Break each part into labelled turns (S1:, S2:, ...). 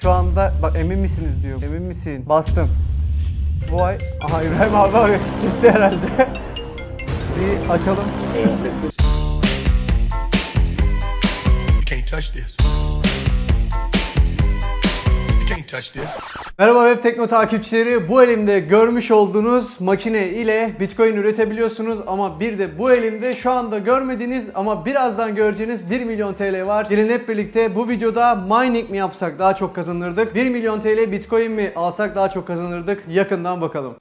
S1: Şu anda bak emin misiniz diyor. Emin misin? Bastım. Bu ay... Aha İbrahim abi arıyor. Hissetti herhalde. Bir açalım.
S2: Can't touch this. Touch.
S1: Merhaba Web Tekno takipçileri. Bu elimde görmüş olduğunuz makine ile Bitcoin üretebiliyorsunuz ama bir de bu elimde şu anda görmediğiniz ama birazdan göreceğiniz 1 milyon TL var. Gelin hep birlikte bu videoda mining mi yapsak daha çok kazanırdık? 1 milyon TL Bitcoin mi alsak daha çok kazanırdık? Yakından bakalım.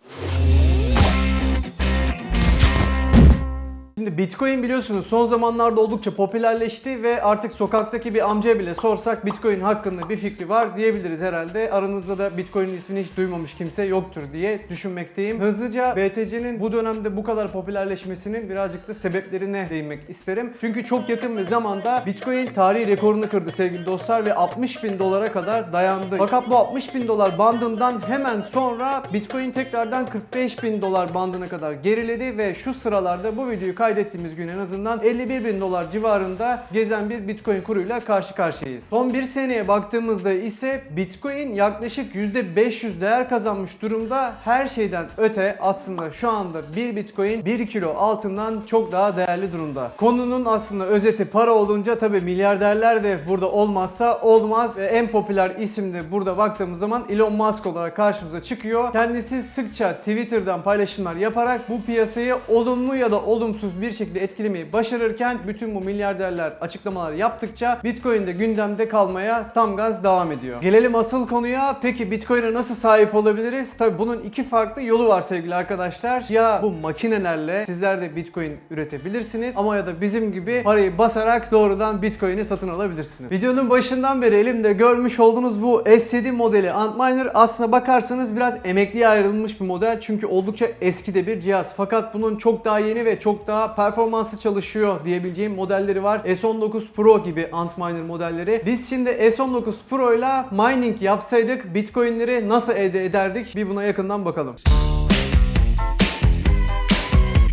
S1: Şimdi Bitcoin biliyorsunuz son zamanlarda oldukça popülerleşti ve artık sokaktaki bir amcaya bile sorsak Bitcoin hakkında bir fikri var diyebiliriz herhalde. Aranızda da Bitcoin'in ismini hiç duymamış kimse yoktur diye düşünmekteyim. Hızlıca BTC'nin bu dönemde bu kadar popülerleşmesinin birazcık da sebeplerine değinmek isterim. Çünkü çok yakın bir zamanda Bitcoin tarihi rekorunu kırdı sevgili dostlar ve 60 bin dolara kadar dayandı. Fakat bu 60 bin dolar bandından hemen sonra Bitcoin tekrardan 45 bin dolar bandına kadar geriledi ve şu sıralarda bu videoyu kaydettiğimiz gün en azından 51 bin dolar civarında gezen bir Bitcoin kuruyla karşı karşıyayız. Son bir seneye baktığımızda ise Bitcoin yaklaşık %500 değer kazanmış durumda. Her şeyden öte aslında şu anda bir Bitcoin 1 kilo altından çok daha değerli durumda. Konunun aslında özeti para olunca tabi milyarderler de burada olmazsa olmaz. En popüler isim de burada baktığımız zaman Elon Musk olarak karşımıza çıkıyor. Kendisi sıkça Twitter'dan paylaşımlar yaparak bu piyasayı olumlu ya da olumsuz bir şekilde etkilemeyi başarırken bütün bu milyarderler açıklamalar yaptıkça Bitcoin de gündemde kalmaya tam gaz devam ediyor. Gelelim asıl konuya. Peki Bitcoin'e nasıl sahip olabiliriz? Tabi bunun iki farklı yolu var sevgili arkadaşlar. Ya bu makinelerle sizler de Bitcoin üretebilirsiniz ama ya da bizim gibi parayı basarak doğrudan Bitcoin'i satın alabilirsiniz. Videonun başından beri elimde görmüş olduğunuz bu S7 modeli Antminer aslına bakarsanız biraz emekliye ayrılmış bir model çünkü oldukça eski de bir cihaz. Fakat bunun çok daha yeni ve çok daha performanslı çalışıyor diyebileceğim modelleri var. S19 Pro gibi Antminer modelleri. Biz şimdi S19 Pro ile mining yapsaydık Bitcoin'leri nasıl elde ederdik? Bir buna yakından bakalım.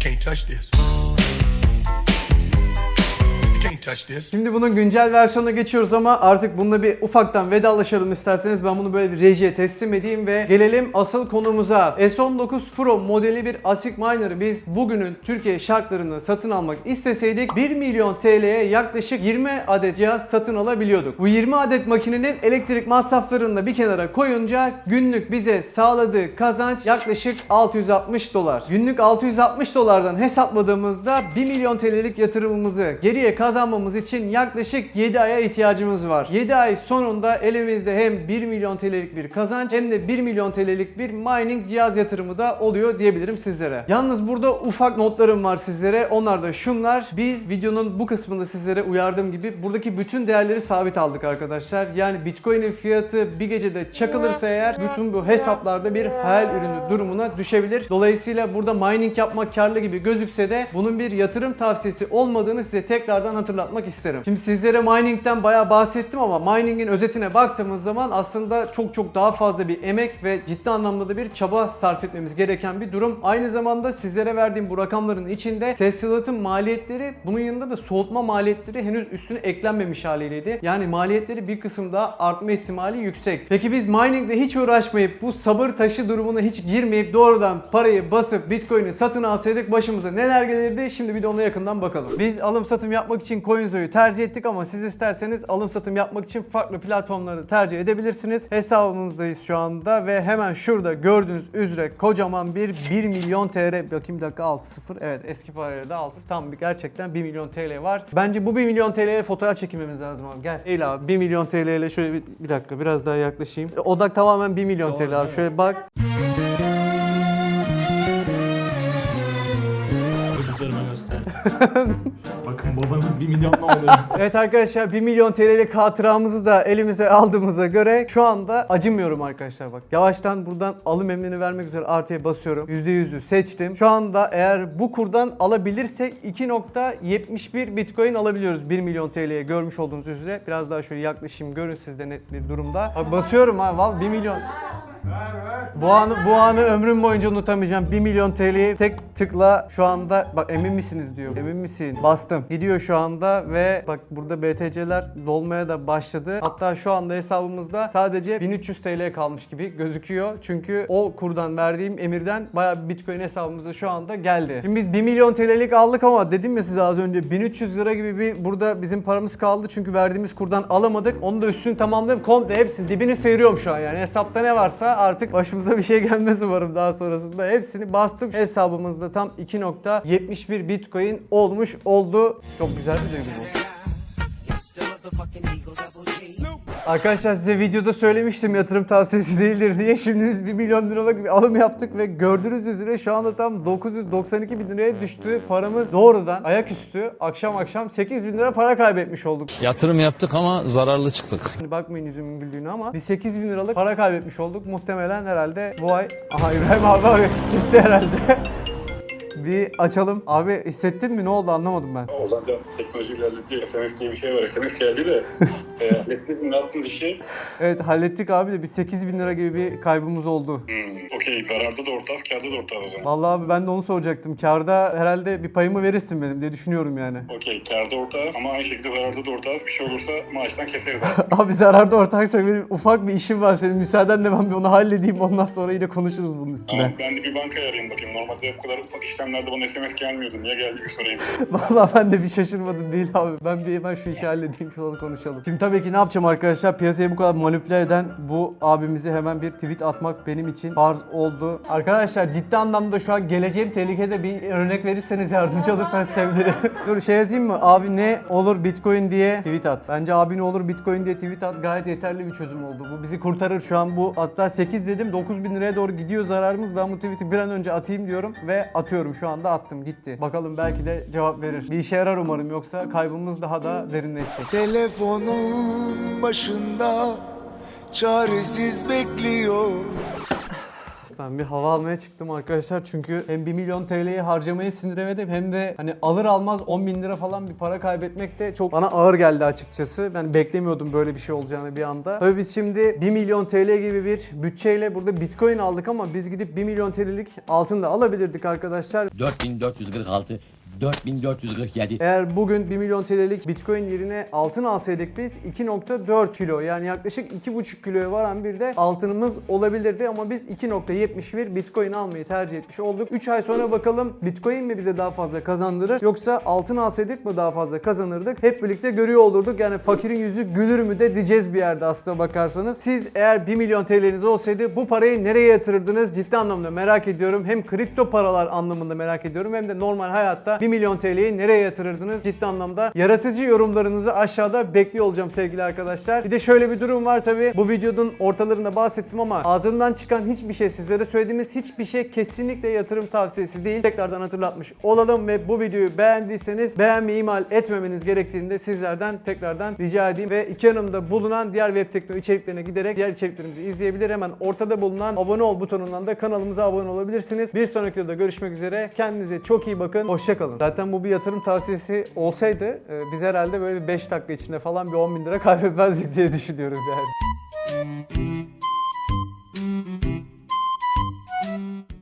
S2: Can't touch this. Touch this.
S1: Şimdi bunun güncel versiyonuna geçiyoruz ama artık bununla bir ufaktan vedalaşalım isterseniz. Ben bunu böyle bir rejiye teslim edeyim ve gelelim asıl konumuza. S19 Pro modeli bir ASIC miner'ı biz bugünün Türkiye şartlarını satın almak isteseydik 1 milyon TL'ye yaklaşık 20 adet cihaz satın alabiliyorduk. Bu 20 adet makinenin elektrik masraflarını da bir kenara koyunca günlük bize sağladığı kazanç yaklaşık 660 dolar. Günlük 660 dolardan hesapladığımızda 1 milyon TL'lik yatırımımızı geriye kazanmamız için yaklaşık 7 aya ihtiyacımız var. 7 ay sonunda elimizde hem 1 milyon TL'lik bir kazanç hem de 1 milyon TL'lik bir mining cihaz yatırımı da oluyor diyebilirim sizlere. Yalnız burada ufak notlarım var sizlere. Onlar da şunlar. Biz videonun bu kısmında sizlere uyardığım gibi buradaki bütün değerleri sabit aldık arkadaşlar. Yani Bitcoin'in fiyatı bir gecede çakılırsa eğer bütün bu hesaplarda bir hayal ürünü durumuna düşebilir. Dolayısıyla burada mining yapmak karlı gibi gözükse de bunun bir yatırım tavsiyesi olmadığını size tekrardan hatırlatmak isterim. Şimdi sizlere mining'den bayağı bahsettim ama mining'in özetine baktığımız zaman aslında çok çok daha fazla bir emek ve ciddi anlamda da bir çaba sarf etmemiz gereken bir durum. Aynı zamanda sizlere verdiğim bu rakamların içinde tesisatın maliyetleri bunun yanında da soğutma maliyetleri henüz üstüne eklenmemiş haliydi. Yani maliyetleri bir kısım daha artma ihtimali yüksek. Peki biz miningle hiç uğraşmayıp bu sabır taşı durumuna hiç girmeyip doğrudan parayı basıp Bitcoin'i satın alsaydık başımıza neler gelirdi? Şimdi bir de ona yakından bakalım. Biz alım satım yapmak için CoinZo'yu tercih ettik ama siz isterseniz alım satım yapmak için farklı platformları tercih edebilirsiniz. Hesabımızdayız şu anda ve hemen şurada gördüğünüz üzere kocaman bir 1 milyon TL bakayım bir dakika 6 0 evet eski parayla da 6 tam bir gerçekten 1 milyon TL var. Bence bu 1 milyon TL'ye fotoğraf çekilmemiz lazım abi gel. Eğil abi 1 milyon TL ile şöyle bir, bir dakika biraz daha yaklaşayım. Odak tamamen 1 milyon TL abi şöyle bak.
S3: Çocuklarıma göster. Bakın babanız 1 milyonla oluyor.
S1: Evet arkadaşlar 1 milyon TL'lik hatıramızı da elimize aldığımıza göre şu anda acımıyorum arkadaşlar bak. Yavaştan buradan alım emrini vermek üzere artıya basıyorum. %100'ü seçtim. Şu anda eğer bu kurdan alabilirsek 2.71 Bitcoin alabiliyoruz 1 milyon TL'ye görmüş olduğunuz üzere. Biraz daha şöyle yaklaşayım görün siz de net bir durumda. Bak basıyorum ha val 1 milyon. Bu anı, bu anı ömrüm boyunca unutamayacağım. 1 milyon TL'yi tek tıkla şu anda bak emin misiniz diyor. Emin misin? Bastım. Gidiyor şu anda ve bak burada BTC'ler dolmaya da başladı. Hatta şu anda hesabımızda sadece 1300 TL kalmış gibi gözüküyor. Çünkü o kurdan verdiğim emirden bayağı Bitcoin hesabımıza şu anda geldi. Şimdi biz 1 milyon TL'lik aldık ama dedim ya size az önce 1300 lira gibi bir burada bizim paramız kaldı. Çünkü verdiğimiz kurdan alamadık. Onu da üstünü tamamladım. Komple hepsini dibini sıyırıyorum şu an yani. Hesapta ne varsa artık başımıza bir şey gelmez umarım daha sonrasında. Hepsini bastım. Hesabımızda tam 2.71 Bitcoin olmuş oldu. Çok güzel bir duygu bu. Arkadaşlar size videoda söylemiştim yatırım tavsiyesi değildir diye. Şimdi biz 1 milyon liralık bir alım yaptık ve gördüğünüz üzere şu anda tam 992 bin liraya düştü. Paramız doğrudan ayaküstü akşam akşam 8 bin lira para kaybetmiş olduk.
S4: Yatırım yaptık ama zararlı çıktık.
S1: Hani bakmayın yüzümün güldüğüne ama bir 8 bin liralık para kaybetmiş olduk. Muhtemelen herhalde bu ay... Aha İbrahim abi hissetti herhalde. Bir açalım. Abi hissettin mi? Ne oldu anlamadım ben.
S5: Ozan Can teknoloji ilerletiyor. SMS diye bir şey var. SMS geldi de. e, hallettiniz mi? Ne yaptınız işi?
S1: Evet hallettik abi de bir 8 bin lira gibi bir kaybımız oldu.
S5: Hmm, Okey. Zararda da ortağız, kârda da ortağız o zaman.
S1: Vallahi abi ben de onu soracaktım. Karda herhalde bir payımı verirsin benim diye düşünüyorum yani.
S5: Okey. Kârda ortağız ama aynı şekilde zararda da ortağız. Bir şey olursa maaştan keseriz artık.
S1: Abi zararda ortaksa benim ufak bir işim var senin. Müsaadenle ben bir onu halledeyim ondan sonra yine konuşuruz bunun üstüne.
S5: Tamam. Ben de bir bankaya arayayım bakayım. Normalde bu kadar ufak işlemlerde bana SMS gelmiyordu. Niye geldi bir sorayım.
S1: Vallahi ben de bir şaşırmadım değil abi. Ben bir hemen şu işi halledeyim sonra konuşalım. Şimdi tabii ki ne yapacağım arkadaşlar? Piyasayı bu kadar manipüle eden bu abimize hemen bir tweet atmak benim için farz oldu. Arkadaşlar ciddi anlamda şu an geleceğim tehlikede bir örnek verirseniz yardımcı olursanız sevinirim. Dur şey yazayım mı? Abi ne olur bitcoin diye tweet at. Bence abi ne olur bitcoin diye tweet at gayet yeterli bir çözüm oldu. Bu bizi kurtarır şu an bu hatta 8 dedim 9 bin liraya doğru gidiyor zararımız. Ben bu tweet'i bir an önce atayım diyorum ve atıyorum şu anda attım gitti. Bakalım belki de cevap verir. Bir işe yarar umarım yoksa kaybımız daha da derinleşecek.
S6: Telefonun başında çaresiz bekliyor.
S1: Ben bir hava almaya çıktım arkadaşlar çünkü hem 1 milyon TL'yi harcamayı sindiremedim hem de hani alır almaz 10 bin lira falan bir para kaybetmek de çok bana ağır geldi açıkçası. Ben beklemiyordum böyle bir şey olacağını bir anda. Tabii biz şimdi 1 milyon TL gibi bir bütçeyle burada bitcoin aldık ama biz gidip 1 milyon TL'lik altın da alabilirdik arkadaşlar.
S7: 4446, 4447.
S1: Eğer bugün 1 milyon TL'lik Bitcoin yerine altın alsaydık biz 2.4 kilo yani yaklaşık 2.5 kiloya varan bir de altınımız olabilirdi ama biz 2.71 Bitcoin almayı tercih etmiş olduk. 3 ay sonra bakalım Bitcoin mi bize daha fazla kazandırır yoksa altın alsaydık mı daha fazla kazanırdık? Hep birlikte görüyor olurduk. Yani fakirin yüzü gülür mü de diyeceğiz bir yerde aslına bakarsanız. Siz eğer 1 milyon TL'niz olsaydı bu parayı nereye yatırırdınız? Ciddi anlamda merak ediyorum. Hem kripto paralar anlamında merak ediyorum hem de normal hayatta 1 milyon TL'yi nereye yatırırdınız? Ciddi anlamda yaratıcı yorumlarınızı aşağıda bekliyor olacağım sevgili arkadaşlar. Bir de şöyle bir durum var tabi. Bu videonun ortalarında bahsettim ama ağzımdan çıkan hiçbir şey sizlere söylediğimiz hiçbir şey kesinlikle yatırım tavsiyesi değil. Tekrardan hatırlatmış olalım ve bu videoyu beğendiyseniz beğenmeyi ihmal etmemeniz gerektiğini de sizlerden tekrardan rica edeyim ve iki yanımda bulunan diğer web tekno içeriklerine giderek diğer içeriklerimizi izleyebilir. Hemen ortada bulunan abone ol butonundan da kanalımıza abone olabilirsiniz. Bir sonraki videoda görüşmek üzere. Kendinize çok iyi bakın. Hoşçakalın. Zaten bu bir yatırım tavsiyesi olsaydı e, biz herhalde böyle bir 5 dakika içinde falan bir 10 bin lira kaybetmezdik diye düşünüyorum yani.